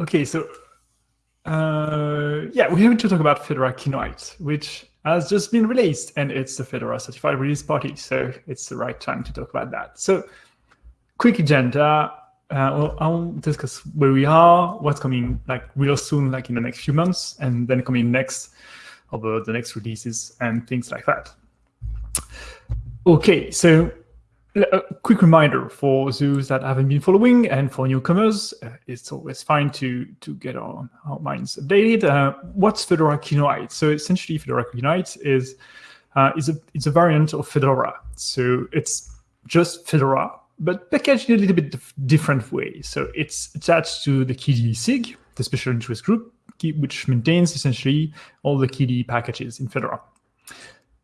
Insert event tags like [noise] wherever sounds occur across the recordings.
Okay, so uh, yeah, we have to talk about Fedora Kinoite, which has just been released, and it's the Fedora certified release party, so it's the right time to talk about that. So, quick agenda. Uh, I'll discuss where we are, what's coming like real soon, like in the next few months, and then coming next over the next releases and things like that. Okay, so a quick reminder for those that haven't been following and for newcomers, uh, it's always fine to, to get our, our minds updated. Uh, what's Fedora Kinoite? So essentially Fedora Kinoite is, uh, is, a, it's a variant of Fedora. So it's just Fedora, but packaged in a little bit different way. So it's attached to the KDE SIG, the special interest group, which maintains essentially all the KDE packages in Fedora.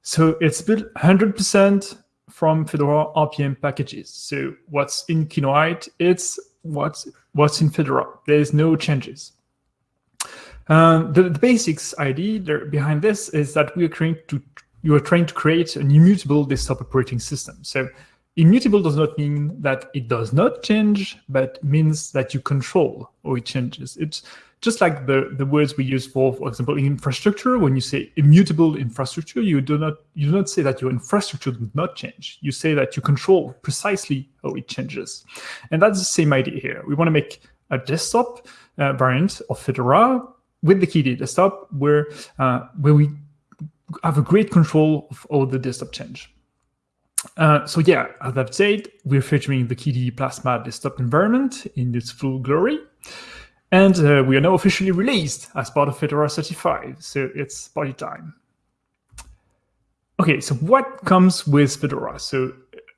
So it's built 100% from Fedora RPM packages. So what's in Kinoite, it's what's, what's in Fedora. There's no changes. Um, the, the, basics idea there behind this is that we are trying to you are trying to create an immutable desktop operating system. So immutable does not mean that it does not change, but means that you control how it changes. It's just like the, the words we use for, for example, infrastructure, when you say immutable infrastructure, you do not you do not say that your infrastructure does not change. You say that you control precisely how it changes. And that's the same idea here. We want to make a desktop uh, variant of Fedora with the KDE desktop where, uh, where we have a great control of all the desktop change. Uh, so yeah, as I've said, we're featuring the KDE Plasma desktop environment in its full glory. And uh, we are now officially released as part of Fedora 35, so it's party time. Okay, so what comes with Fedora? So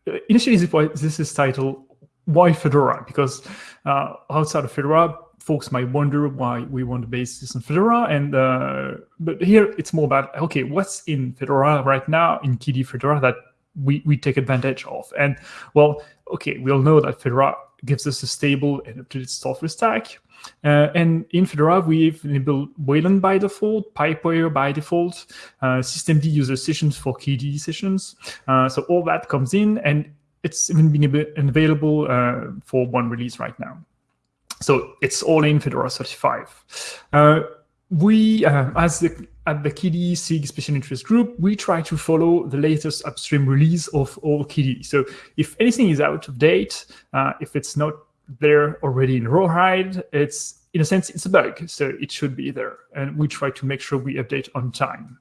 uh, initially this is titled Why Fedora? Because uh, outside of Fedora, folks might wonder why we want to base this on Fedora. And uh, but here it's more about okay, what's in Fedora right now in KDE Fedora that we we take advantage of? And well, okay, we all know that Fedora gives us a stable and up-to-date software stack. Uh, and in Fedora, we've enabled Wayland by default, Pipewire by default, uh, systemd user sessions for KDE sessions. Uh, so all that comes in, and it's even being available uh, for one release right now. So it's all in Fedora 35. Uh, we, uh, as the at the KDE SIG Special Interest Group, we try to follow the latest upstream release of all KDE. So if anything is out of date, if it's not there already in Rawhide. It's in a sense, it's a bug, so it should be there. And we try to make sure we update on time.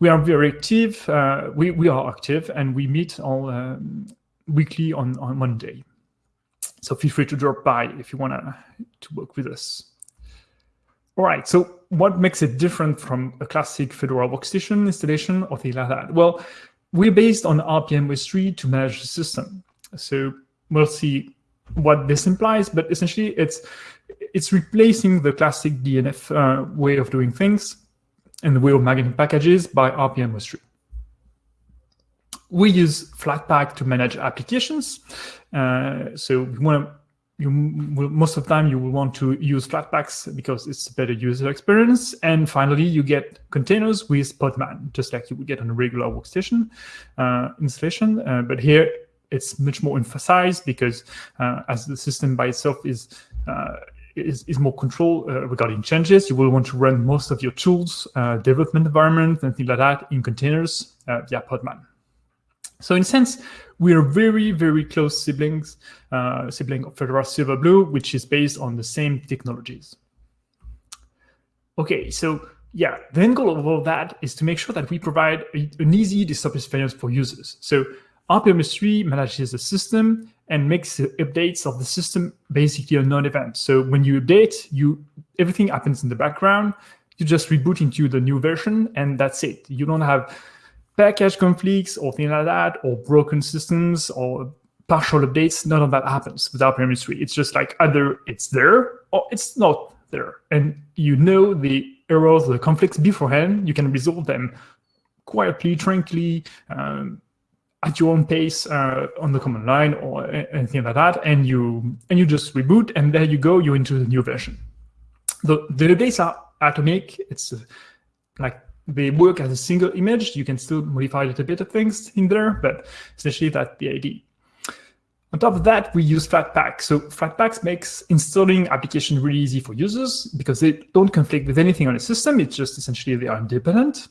We are very active. Uh, we, we are active and we meet all um, weekly on, on Monday. So feel free to drop by if you want to work with us. All right, so what makes it different from a classic Fedora workstation installation or things like that? Well, we're based on rpm-ostree to manage the system. So we'll see what this implies, but essentially it's it's replacing the classic DNF uh, way of doing things and the way of managing packages by rpm-ostree. We use Flatpak to manage applications. Uh, so we want to you most of the time you will want to use Flatpaks because it's a better user experience. And finally, you get containers with Podman, just like you would get on a regular workstation uh, installation. Uh, but here it's much more emphasized because uh, as the system by itself is uh, is, is, more control uh, regarding changes. You will want to run most of your tools, uh, development environment, and things like that in containers uh, via Podman. So in a sense, we are very, very close siblings, uh, sibling of Fedora Silverblue, which is based on the same technologies. Okay, so yeah, the end goal of all that is to make sure that we provide a, an easy desktop experience for users. So rpm-ostree manages the system and makes the updates of the system basically a non-event. So when you update, you everything happens in the background. You just reboot into the new version, and that's it. You don't have package conflicts or things like that, or broken systems or partial updates. None of that happens with rpm-ostree. It's just like either it's there or it's not there. And you know the errors, the conflicts beforehand. You can resolve them quietly, tranquilly, um, at your own pace uh, on the command line or anything like that, and you and you just reboot, and there you go, you're into the new version. The the updates are atomic. It's uh, like they work as a single image. You can still modify a little bit of things in there, but essentially that's the idea. On top of that, we use Flatpak. So Flatpak makes installing application really easy for users because they don't conflict with anything on the system. It's just essentially they are independent.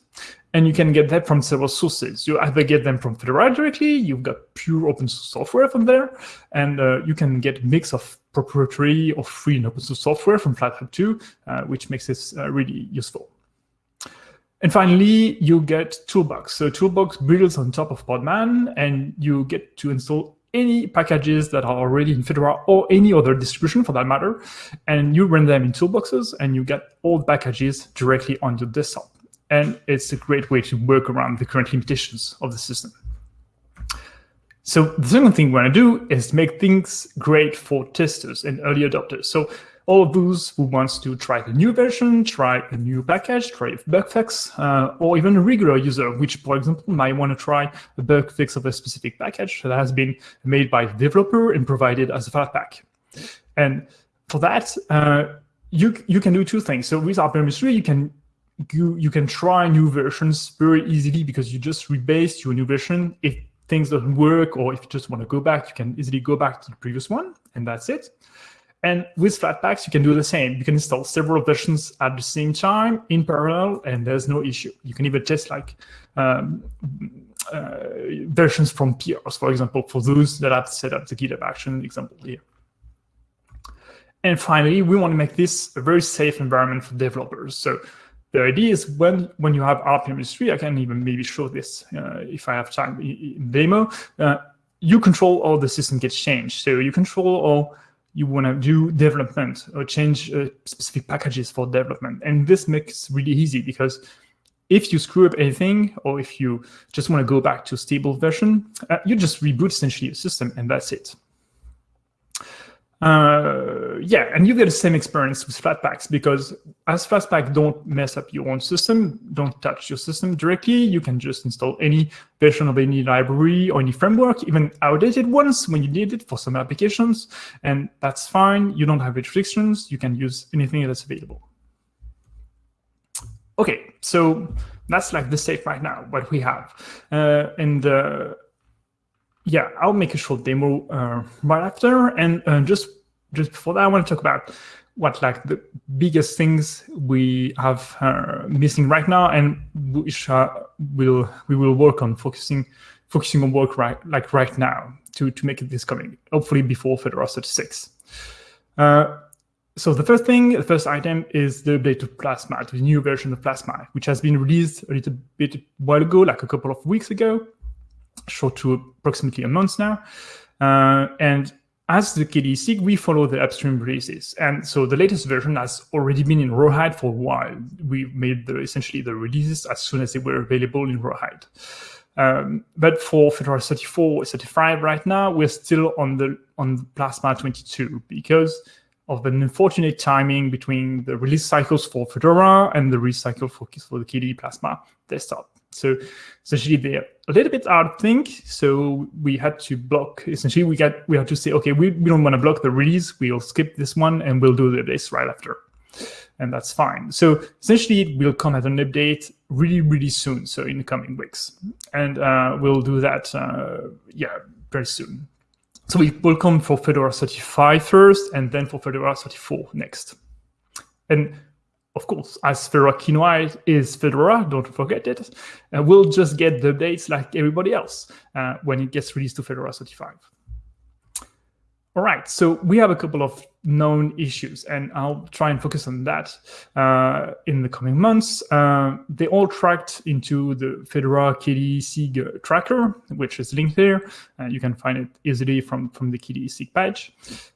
And you can get that from several sources. You either get them from Fedora directly, you've got pure open source software from there, and uh, you can get mix of proprietary or free and open source software from Flatpak too, uh, which makes this uh, really useful. And finally, you get Toolbox. So Toolbox builds on top of Podman, and you get to install any packages that are already in Fedora or any other distribution for that matter, and you run them in toolboxes and you get all the packages directly on your desktop. And it's a great way to work around the current limitations of the system. So the second thing we want to do is make things great for testers and early adopters. So all of those who wants to try the new version, try a new package, try a bug fix, uh, or even a regular user, which, for example, might want to try a bug fix of a specific package that has been made by the developer and provided as a Flatpak. And for that, uh, you you can do two things. So with rpm-ostree, you can you, you can try new versions very easily because you just rebase your new version. If things don't work or if you just want to go back, you can easily go back to the previous one, and that's it. And with Flatpaks, you can do the same. You can install several versions at the same time in parallel, and there's no issue. You can even test like um, uh, versions from PRs, for example, for those that have set up the GitHub Action example here. And finally, we want to make this a very safe environment for developers. So the idea is when, when you have rpm-ostree, I can even maybe show this uh, if I have time in demo, uh, you control all the system gets changed. So you control all you want to do development or change uh, specific packages for development. And this makes really easy because if you screw up anything or if you just want to go back to stable version, uh, you just reboot essentially your system and that's it. Uh, yeah, and you get the same experience with Flatpaks because as Flatpak don't mess up your own system, don't touch your system directly, you can just install any version of any library or any framework, even outdated ones when you need it for some applications, and that's fine. You don't have restrictions. You can use anything that's available. Okay, so that's like the state right now, what we have. Uh, and uh, yeah, I'll make a short demo uh, right after. And uh, just just before that, I want to talk about what like the biggest things we have uh, missing right now, and which uh, will we will work on focusing focusing on work right like right now to to make it this coming, hopefully before Fedora 36. Uh, so the first thing, the first item is the update of Plasma, the new version of Plasma, which has been released a little bit while ago, like a couple of weeks ago short to approximately a month now. Uh, and as the KDE SIG, we follow the upstream releases. And so the latest version has already been in Rawhide for a while. We made the, essentially the releases as soon as they were available in Rawhide. Um, but for Fedora 34, 35 right now, we're still on the on Plasma 22 because of an unfortunate timing between the release cycles for Fedora and the release cycle for, for the KDE Plasma desktop. So essentially they're a little bit out of sync. So we had to block, essentially we got, we had to say, okay, we, we don't want to block the release. We'll skip this one and we'll do this right after. And that's fine. So essentially it will come as an update really, really soon. So in the coming weeks. And uh, we'll do that, uh, yeah, very soon. So it will come for Fedora 35 first and then for Fedora 34 next. And of course, as Fedora Kinoite is Fedora, don't forget it, uh, we'll just get the updates like everybody else uh, when it gets released to Fedora 35. All right, so we have a couple of known issues, and I'll try and focus on that uh, in the coming months. Uh, they all tracked into the Fedora KDE SIG tracker, which is linked there. Uh, you can find it easily from, from the KDE SIG page.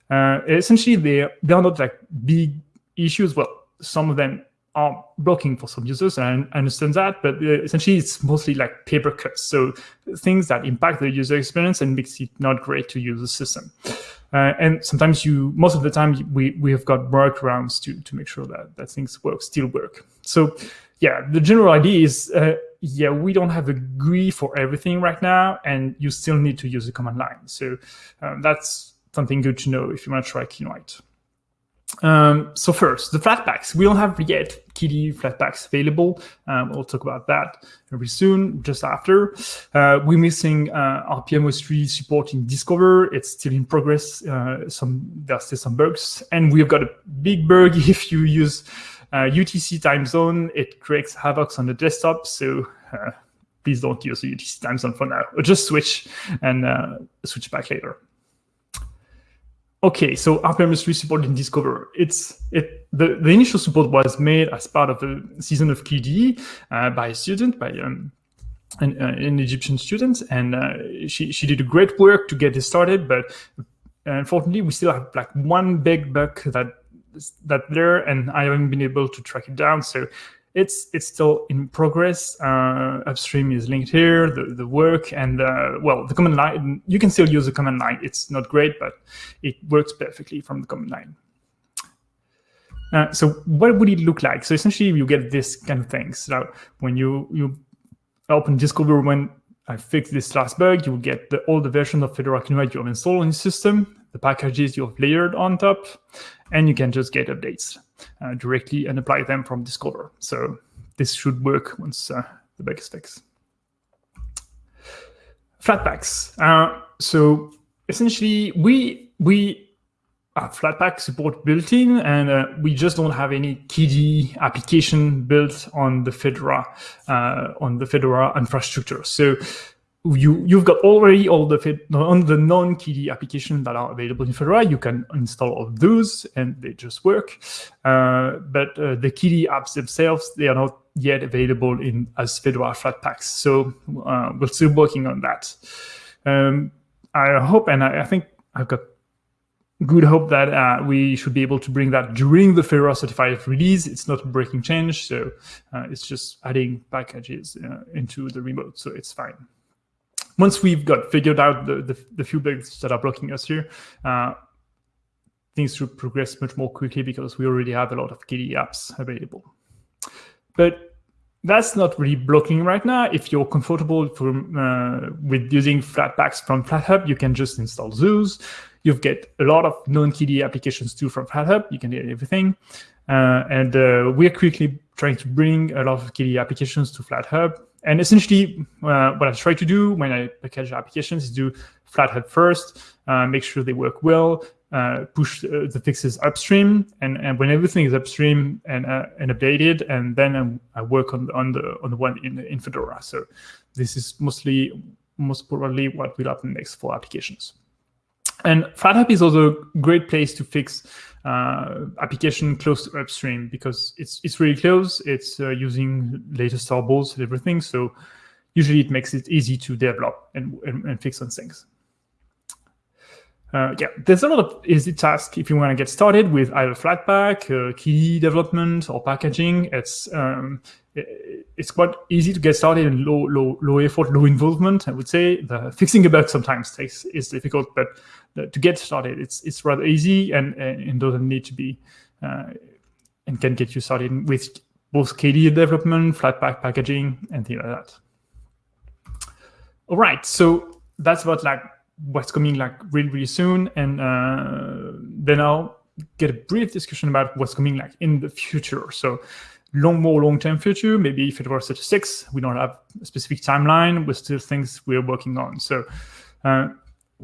Uh, essentially, they, they are not like big issues. Well, some of them are blocking for some users, and I understand that, but uh, essentially it's mostly like paper cuts. So things that impact the user experience and makes it not great to use the system. Uh, and sometimes you, most of the time, we, we have got workarounds to, to make sure that, that things work, still work. So yeah, the general idea is, uh, yeah, we don't have a GUI for everything right now, and you still need to use the command line. So um, that's something good to know if you want to try Kinoite. Um, so first, the Flatpaks. We don't have yet KDE Flatpaks available. Um, we'll talk about that very soon, just after. Uh, we're missing uh, rpm-ostree support in Discover. It's still in progress. Uh, some There's still some bugs. And we've got a big bug [laughs] if you use UTC uh, time zone. It creates havoc on the desktop. So uh, please don't use the UTC time zone for now. Or just switch and uh, switch back later. Okay, so rpm-ostree support in Discover. It's it the, the initial support was made as part of the season of KDE uh, by a student, by um, an, uh, an, Egyptian student, and uh, she she did a great work to get this started. But unfortunately, we still have like one big bug that that there, and I haven't been able to track it down. So it's it's still in progress. Uh, upstream is linked here, the, the work, and uh, well, the command line, you can still use the command line. It's not great, but it works perfectly from the command line. Uh, so what would it look like? So essentially you get this kind of thing. So when you, you open Discover, when I fix this last bug, you will get the, the version of Fedora Kinoite you have installed on your system, the packages you have layered on top, and you can just get updates uh, directly and apply them from Discover. So this should work once uh, the bug is fixed. Flatpaks. Uh, so essentially, we we have Flatpak support built in, and uh, we just don't have any KDE application built on the Fedora uh, on the Fedora infrastructure. So you you've got already all the on the non-KDE applications that are available in Fedora. You can install all those, and they just work. Uh, but uh, the KDE apps themselves, they are not yet available in as Fedora Flatpaks. So uh, we're still working on that. Um, I hope, and I, I, think I've got good hope that uh, we should be able to bring that during the Fedora certified release. It's not a breaking change, so uh, it's just adding packages uh, into the remote, so it's fine once we've got figured out the, the, the few bugs that are blocking us here, uh, things should progress much more quickly because we already have a lot of KDE apps available. But that's not really blocking right now. If you're comfortable uh, with using Flatpaks from FlatHub, you can just install Zeus. You get a lot of non-KDE applications too from FlatHub. You can get everything. Uh, and uh, we're quickly trying to bring a lot of KDE applications to FlatHub. And essentially, uh, what I try to do when I package applications is do FlatHub first, uh, make sure they work well, uh, push uh, the fixes upstream, and, and when everything is upstream and uh, and updated, and then um, I work on on the on the one in in Fedora. So this is mostly most probably what will happen next for applications. And FlatHub is also a great place to fix uh, application close to upstream because it's it's really close. It's uh, using latest tarballs and everything. So usually it makes it easy to develop and, and, and fix on things. Uh, yeah, there's a lot of easy tasks if you want to get started with either Flatpak, uh, development, or packaging. It's um, it's quite easy to get started and low low low effort, low involvement. I would say the fixing a bug sometimes takes is difficult, but to get started, it's it's rather easy and and doesn't need to be uh, and can get you started with both KDE development, Flatpak packaging, and things like that. All right, so that's about like what's coming like really, really soon. And uh, then I'll get a brief discussion about what's coming like in the future. So long, more long-term future, maybe if it were 36, we don't have a specific timeline, but still things we're working on. So uh,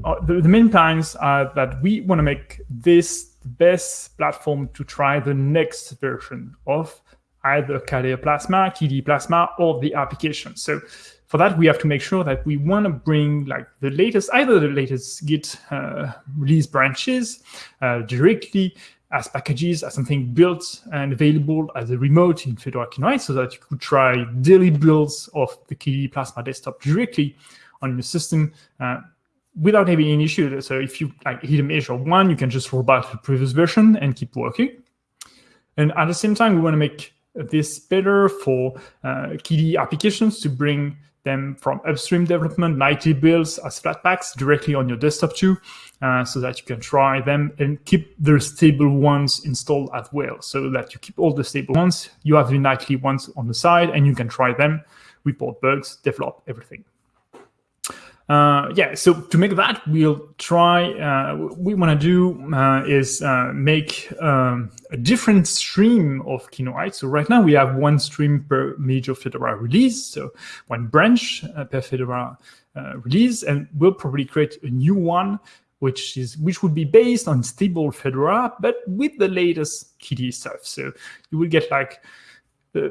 uh, the, the, main plans are that we want to make this the best platform to try the next version of either KDE Plasma, KDE Plasma, or the application. So for that, we have to make sure that we want to bring like the latest, either the latest Git uh, release branches uh, directly as packages, as something built and available as a remote in Fedora Kinoite so that you could try daily builds of the KDE Plasma desktop directly on your system uh, without having any issue. So if you like hit a measure one, you can just roll back to the previous version and keep working. And at the same time, we want to make this better for uh, KDE applications to bring them from upstream development, nightly builds as Flatpaks directly on your desktop too, uh, so that you can try them and keep the stable ones installed as well, so that you keep all the stable ones. You have the nightly ones on the side, and you can try them, report bugs, develop everything. Uh, yeah, so to make that, we'll try, uh, we want to do uh, is uh, make um, a different stream of Kinoite. So right now we have one stream per major Fedora release, so one branch uh, per Fedora uh, release, and we'll probably create a new one which is which would be based on stable Fedora, but with the latest KDE stuff. So you will get like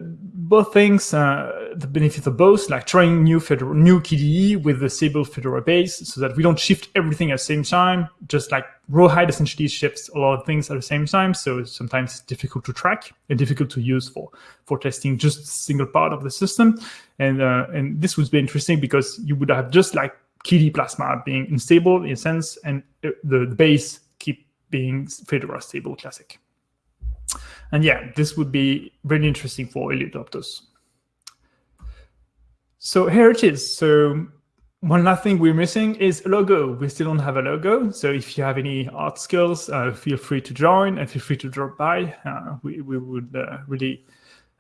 both things, uh, the benefit of both, like trying new Fedora, new KDE with the stable Fedora base so that we don't shift everything at the same time. Just like Rawhide essentially shifts a lot of things at the same time. So sometimes it's difficult to track and difficult to use for, for testing just a single part of the system. And, uh, and this would be interesting because you would have just like KDE Plasma being unstable in a sense, and uh, the, the base keep being Fedora stable classic. And yeah, this would be really interesting for early adopters. So here it is. So one last thing we're missing is a logo. We still don't have a logo. So if you have any art skills, uh, feel free to join and feel free to drop by. Uh, we, we would uh, really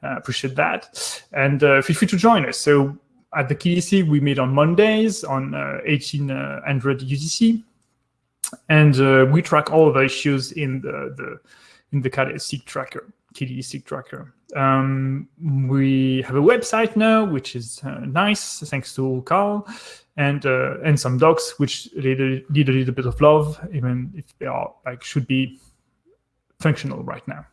uh, appreciate that. And uh, feel free to join us. So at the KDC, we meet on Mondays on 1800 uh, UTC. And we track all the issues in the, the in the KDE SIG tracker, KDE SIG tracker. Um, we have a website now, which is uh, nice, thanks to Carl, and uh, and some docs which need a, need a little bit of love, even if they are like should be functional right now.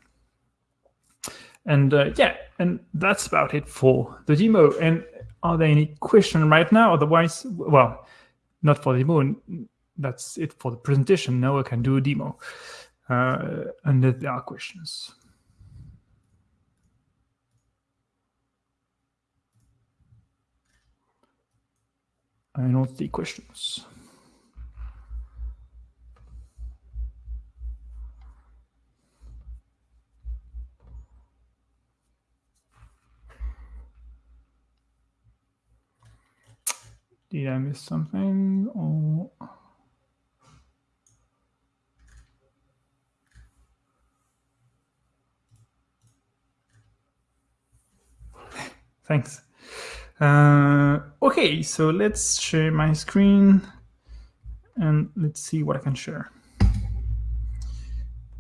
And uh, yeah, and that's about it for the demo. And are there any questions right now? Otherwise, well, not for the demo. That's it for the presentation. Now I can do a demo uh, and there are questions. I don't see questions. Did I miss something? Or... Thanks. Uh, okay, so let's share my screen and let's see what I can share.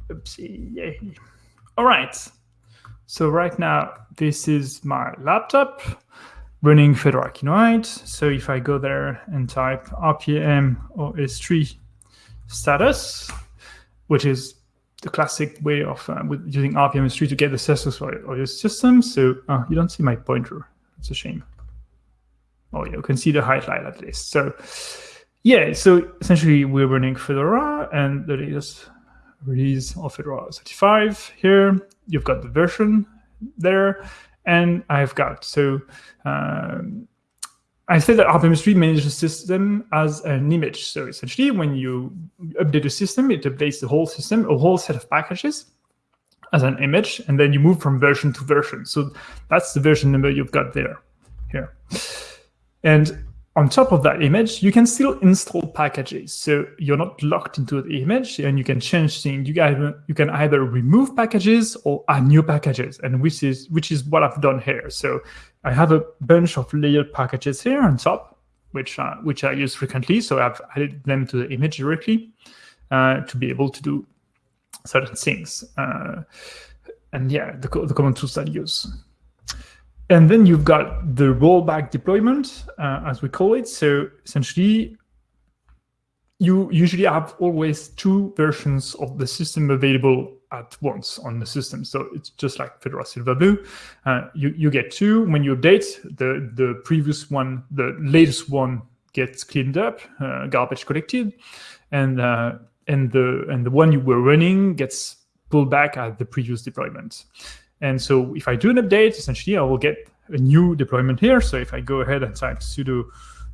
Oopsie, yay. All right. So right now, this is my laptop running Fedora Kinoite. So if I go there and type RPM or S3 status, which is the classic way of uh, with using rpm-ostree to get the status of your system. So uh, you don't see my pointer. It's a shame. Oh, yeah, you can see the highlight at least. So yeah, so essentially we're running Fedora and the latest release of Fedora 35 here. You've got the version there. And I've got, so um, I said that rpm-ostree manages the system as an image. So essentially, when you update a system, it updates the whole system, a whole set of packages as an image, and then you move from version to version. So that's the version number you've got there, here. And on top of that image, you can still install packages. So you're not locked into the image and you can change things. You can, you can either remove packages or add new packages, and which is which is what I've done here. So I have a bunch of layered packages here on top, which uh, which I use frequently. So I've added them to the image directly uh, to be able to do certain things. Uh, and yeah, the, the common tools that I use. And then you've got the rollback deployment, uh, as we call it. So essentially, you usually have always two versions of the system available at once on the system. So it's just like Fedora Silverblue. Uh, you, you get two. When you update, the, the previous one, the latest one gets cleaned up, uh, garbage collected, and uh, and the and the one you were running gets pulled back at the previous deployment. And so if I do an update, essentially I will get a new deployment here. So if I go ahead and type sudo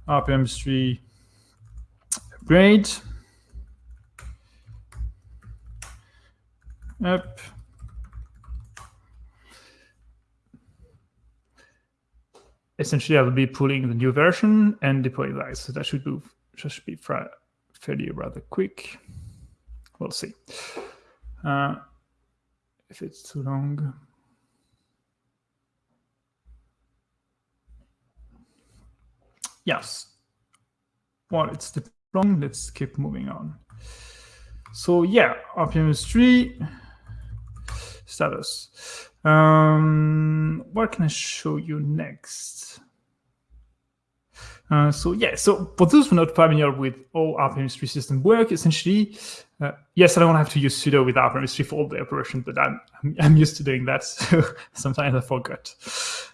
rpm-ostree upgrade, up, essentially I will be pulling the new version and deploying that. So that should be, should be fairly rather quick. We'll see. Uh, if it's too long. Yes. Well, it's the wrong. let's keep moving on. So yeah, rpm-ostree status. Um, what can I show you next? Uh, so yeah, so for those who are not familiar with how rpm-ostree system work, essentially, uh, yes, I don't have to use sudo with rpm-ostree for all the operation, but I'm, I'm used to doing that, [laughs] so sometimes I forgot.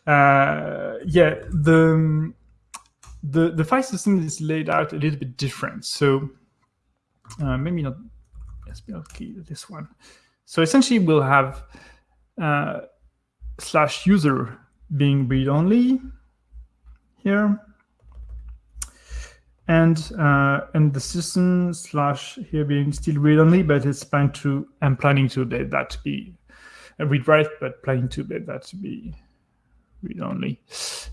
Uh, yeah, the, the, the file system is laid out a little bit different. So uh, maybe not SPL key, this one. So essentially we'll have uh, slash user being read-only here and uh, and the system slash here being still read only, but it's planned to I'm planning to let that be read write, but planning to let that to be read only.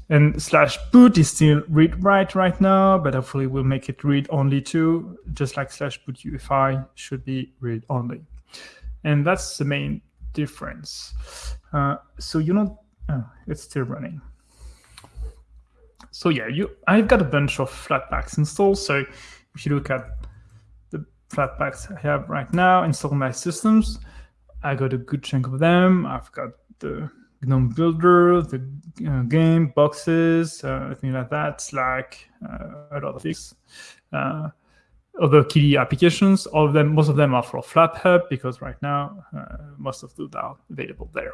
And slash boot is still read write right now, but hopefully we'll make it read only too, just like slash boot UEFI should be read only. And that's the main difference. Uh, so you know, oh, it's still running so yeah, you I've got a bunch of Flatpaks installed. So if you look at the Flatpaks I have right now installed my systems, I got a good chunk of them. I've got the GNOME Builder, the game, boxes, uh, things like that, Slack, uh, a lot of things. Uh, other KDE applications, all of them, most of them are for FlatHub because right now uh, most of those are available there.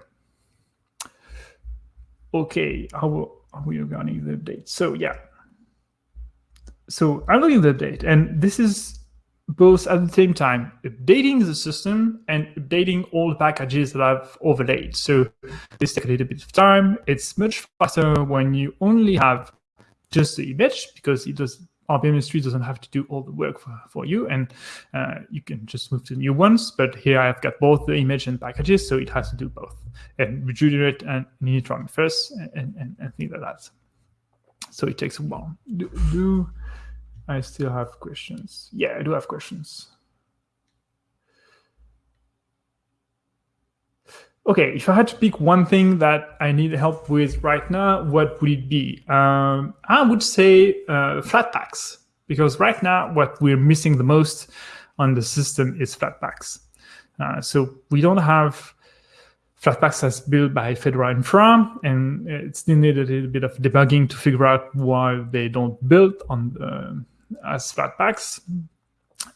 Okay, how will we are running the update. So yeah. So I'm looking at the update, and this is both at the same time updating the system and updating all the packages that I've overlaid. So this takes a little bit of time. It's much faster when you only have just the image because it does rpm-ostree doesn't have to do all the work for, for you and uh, you can just move to new ones. But here I've got both the image and packages, so it has to do both and regenerate and initron first and, and, and things like that. So it takes a while. Do, do I still have questions? Yeah, I do have questions. Okay, if I had to pick one thing that I need help with right now, what would it be? Um, I would say uh, Flatpaks, because right now what we're missing the most on the system is Flatpaks. Uh, so we don't have Flatpaks as built by Fedora Infra, and it still needed a little bit of debugging to figure out why they don't build on the, as Flatpaks.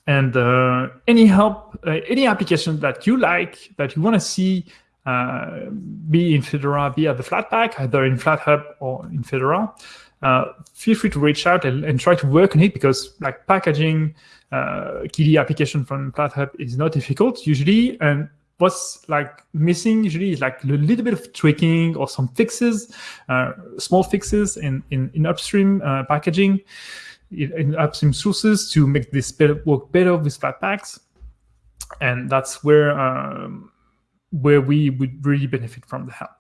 And uh, any help, uh, any application that you like, that you want to see uh, be in Fedora, at the Flatpak, either in FlatHub or in Fedora, uh, feel free to reach out and, and, try to work on it because like packaging uh, KDE application from FlatHub is not difficult usually. And what's like missing usually is like a little bit of tweaking or some fixes, uh, small fixes in, in, in upstream uh, packaging, in upstream sources to make this better, work better with Flatpaks. And that's where um, where we would really benefit from the help.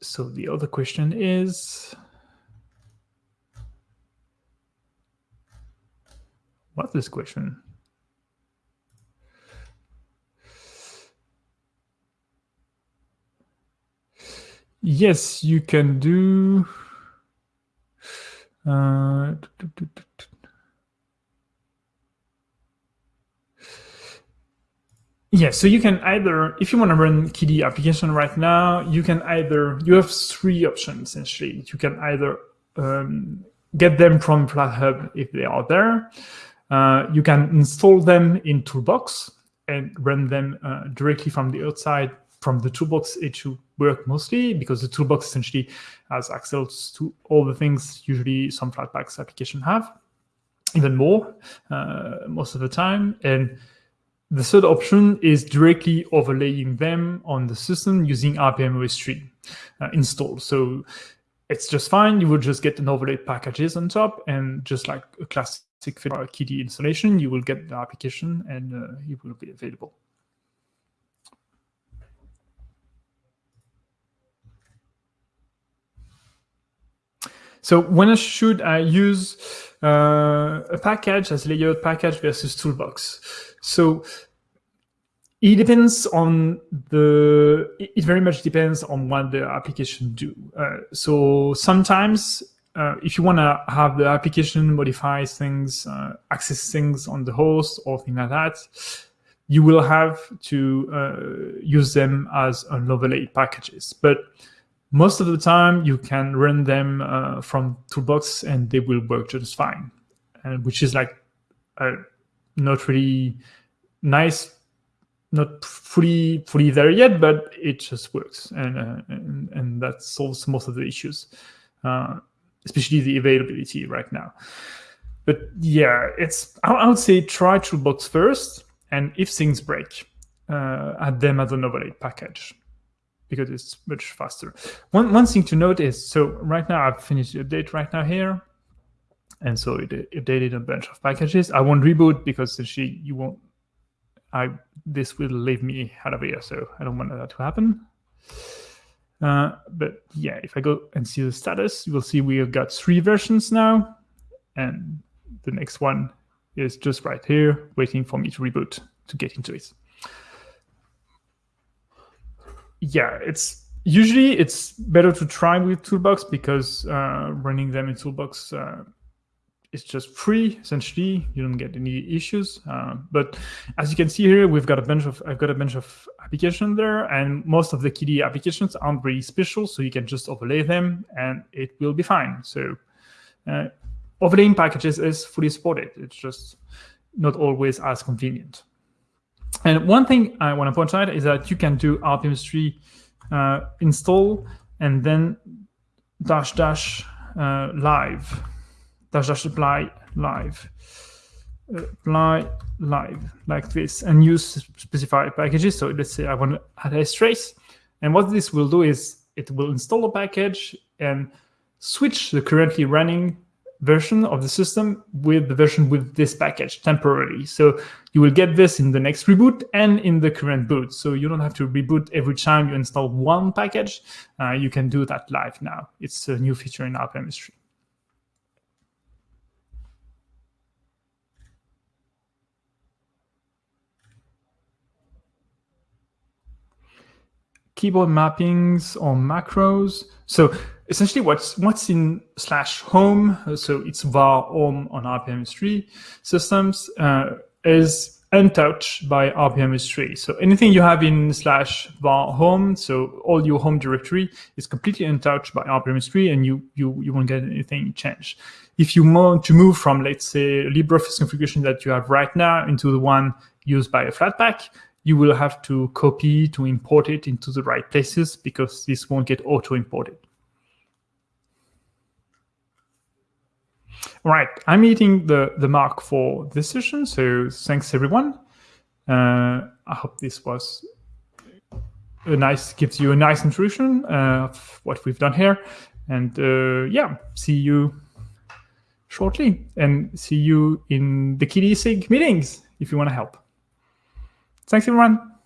So the other question is, what's this question? Yes, you can do. Uh, Yeah, so you can either, if you want to run KDE application right now, you can either, you have three options essentially. You can either um, get them from FlatHub if they are there. Uh, you can install them in Toolbox and run them uh, directly from the outside. From the Toolbox, it should work mostly because the Toolbox essentially has access to all the things usually some Flatpaks application have, even more uh, most of the time. And the third option is directly overlaying them on the system using rpm-ostree uh, install. So it's just fine. You will just get an overlay packages on top, and just like a classic Fedora KDE installation, you will get the application and uh, it will be available. So when should I use uh, a package as layout package versus toolbox? So it depends on the, it very much depends on what the application do. Uh, so sometimes uh, if you want to have the application modify things, uh, access things on the host or things like that, you will have to uh, use them as unlovelate packages. But most of the time, you can run them uh, from Toolbox and they will work just fine, and which is like not really nice not fully fully there yet, but it just works, and uh, and, and, that solves most of the issues, uh, especially the availability right now. But yeah, it's I, would say try Toolbox first, and if things break, uh, add them as a Novelate package because it's much faster. One one thing to note is so right now I've finished the update right now here, and so it, updated a bunch of packages. I won't reboot because essentially you won't I this will leave me out of here, so I don't want that to happen. Uh, but yeah, if I go and see the status, you will see we have got three versions now, and the next one is just right here, waiting for me to reboot to get into it. Yeah, it's usually it's better to try with Toolbox because uh, running them in Toolbox uh, it's just free essentially. You don't get any issues uh, but as you can see here we've got a bunch of i've got a bunch of applications there and most of the KDE applications aren't really special so you can just overlay them and it will be fine. So uh, overlaying packages is fully supported. It's just not always as convenient and one thing i want to point out is that you can do rpm-ostree uh, install and then dash dash uh, live dash dash apply live apply live like this and use specified packages. So let's say I want to add a trace. And what this will do is it will install a package and switch the currently running version of the system with the version with this package temporarily. So you will get this in the next reboot and in the current boot. So you don't have to reboot every time you install one package. Uh, you can do that live now. It's a new feature in rpm-ostree. keyboard mappings or macros. So essentially what's what's in slash home, so it's var home on rpm-ostree systems, uh, is untouched by rpm-ostree. So anything you have in slash var home, so all your home directory is completely untouched by rpm-ostree, and you, you, you won't get anything changed. If you want to move from, let's say, LibreOffice configuration that you have right now into the one used by a Flatpak, you will have to copy to import it into the right places because this won't get auto-imported. All right, I'm meeting the, the mark for this session, so thanks everyone. Uh, I hope this was a nice, gives you a nice introduction uh, of what we've done here. And uh, yeah, see you shortly and see you in the KDE SIG meetings if you want to help. Thanks, everyone.